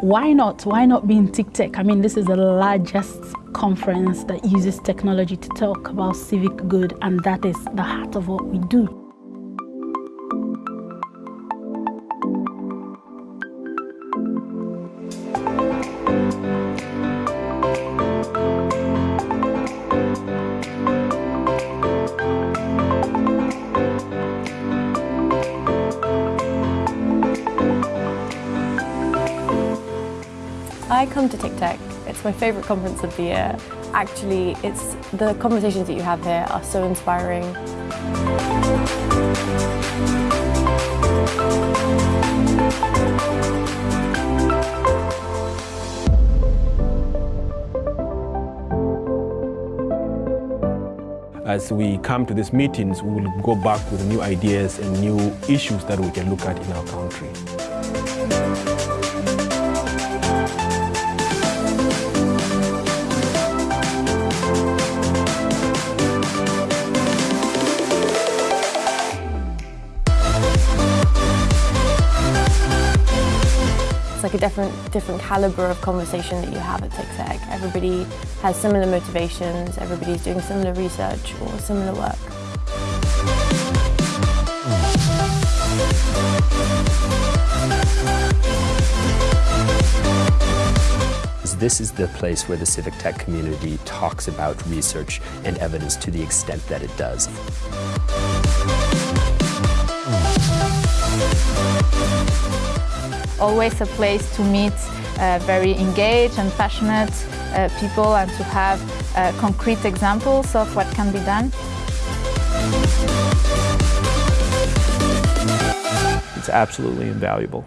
why not? Why not be in TICTeC? I mean, this is the largest conference that uses technology to talk about civic good, and that is the heart of what we do. I come to TICTeC. It's my favourite conference of the year. Actually, it's the conversations that you have here are so inspiring. As we come to these meetings, we will go back with new ideas and new issues that we can look at in our country. Like a different, different calibre of conversation that you have at TICTeC. Everybody has similar motivations, everybody's doing similar research or similar work. This is the place where the civic tech community talks about research and evidence to the extent that it does. Always a place to meet uh, very engaged and passionate uh, people and to have uh, concrete examples of what can be done. It's absolutely invaluable.